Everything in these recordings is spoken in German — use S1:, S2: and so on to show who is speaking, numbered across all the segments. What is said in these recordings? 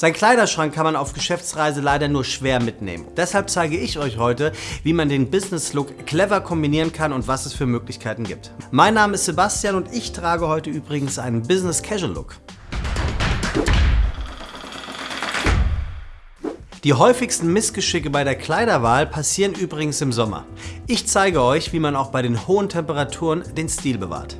S1: Sein Kleiderschrank kann man auf Geschäftsreise leider nur schwer mitnehmen. Deshalb zeige ich euch heute, wie man den Business-Look clever kombinieren kann und was es für Möglichkeiten gibt. Mein Name ist Sebastian und ich trage heute übrigens einen Business-Casual-Look. Die häufigsten Missgeschicke bei der Kleiderwahl passieren übrigens im Sommer. Ich zeige euch, wie man auch bei den hohen Temperaturen den Stil bewahrt.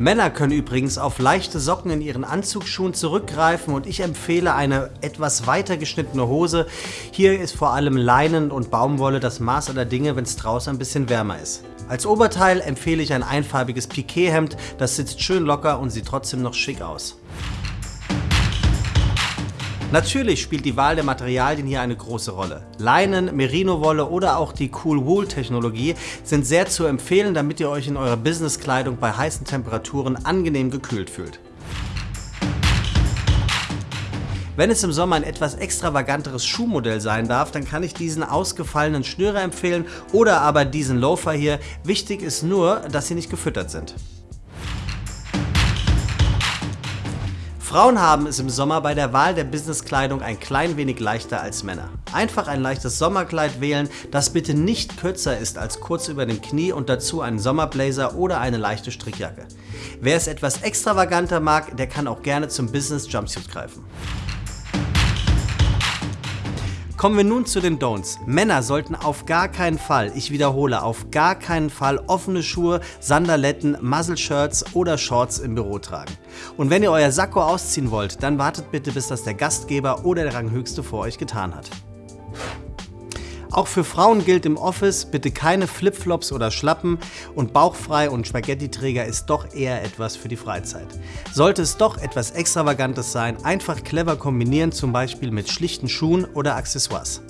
S1: Männer können übrigens auf leichte Socken in ihren Anzugsschuhen zurückgreifen und ich empfehle eine etwas weiter geschnittene Hose. Hier ist vor allem Leinen und Baumwolle das Maß aller Dinge, wenn es draußen ein bisschen wärmer ist. Als Oberteil empfehle ich ein einfarbiges Piqué-Hemd, das sitzt schön locker und sieht trotzdem noch schick aus. Natürlich spielt die Wahl der Materialien hier eine große Rolle. Leinen, Merino-Wolle oder auch die Cool-Wool-Technologie sind sehr zu empfehlen, damit ihr euch in eurer Businesskleidung bei heißen Temperaturen angenehm gekühlt fühlt. Wenn es im Sommer ein etwas extravaganteres Schuhmodell sein darf, dann kann ich diesen ausgefallenen Schnürer empfehlen oder aber diesen Loafer hier. Wichtig ist nur, dass sie nicht gefüttert sind. Frauen haben es im Sommer bei der Wahl der Businesskleidung ein klein wenig leichter als Männer. Einfach ein leichtes Sommerkleid wählen, das bitte nicht kürzer ist als kurz über dem Knie und dazu einen Sommerblazer oder eine leichte Strickjacke. Wer es etwas extravaganter mag, der kann auch gerne zum Business Jumpsuit greifen. Kommen wir nun zu den Don'ts. Männer sollten auf gar keinen Fall, ich wiederhole, auf gar keinen Fall offene Schuhe, Sandaletten, Muzzle-Shirts oder Shorts im Büro tragen. Und wenn ihr euer Sakko ausziehen wollt, dann wartet bitte, bis das der Gastgeber oder der Ranghöchste vor euch getan hat. Auch für Frauen gilt im Office bitte keine Flipflops oder Schlappen und bauchfrei und Spaghetti-Träger ist doch eher etwas für die Freizeit. Sollte es doch etwas Extravagantes sein, einfach clever kombinieren, zum Beispiel mit schlichten Schuhen oder Accessoires.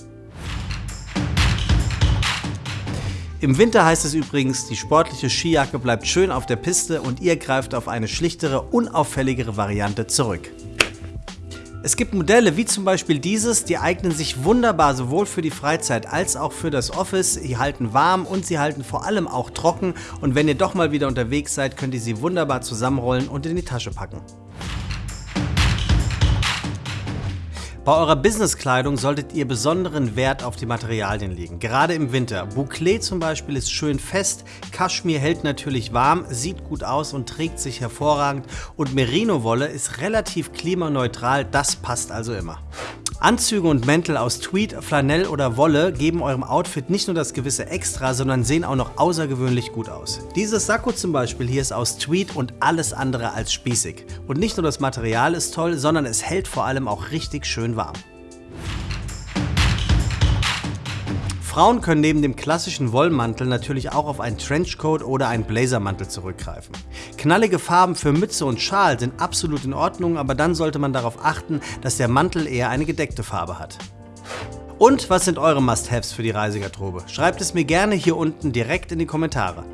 S1: Im Winter heißt es übrigens, die sportliche Skijacke bleibt schön auf der Piste und ihr greift auf eine schlichtere, unauffälligere Variante zurück. Es gibt Modelle wie zum Beispiel dieses, die eignen sich wunderbar sowohl für die Freizeit als auch für das Office. Sie halten warm und sie halten vor allem auch trocken und wenn ihr doch mal wieder unterwegs seid, könnt ihr sie wunderbar zusammenrollen und in die Tasche packen. Bei eurer Businesskleidung solltet ihr besonderen Wert auf die Materialien legen, gerade im Winter. Bouclé zum Beispiel ist schön fest, Kaschmir hält natürlich warm, sieht gut aus und trägt sich hervorragend und Merino-Wolle ist relativ klimaneutral, das passt also immer. Anzüge und Mäntel aus Tweed, Flanell oder Wolle geben eurem Outfit nicht nur das gewisse Extra, sondern sehen auch noch außergewöhnlich gut aus. Dieses Sakko zum Beispiel hier ist aus Tweed und alles andere als spießig. Und nicht nur das Material ist toll, sondern es hält vor allem auch richtig schön warm. Frauen können neben dem klassischen Wollmantel natürlich auch auf einen Trenchcoat oder einen Blazermantel zurückgreifen. Knallige Farben für Mütze und Schal sind absolut in Ordnung, aber dann sollte man darauf achten, dass der Mantel eher eine gedeckte Farbe hat. Und was sind eure Must-Haves für die Reisegarderobe? Schreibt es mir gerne hier unten direkt in die Kommentare.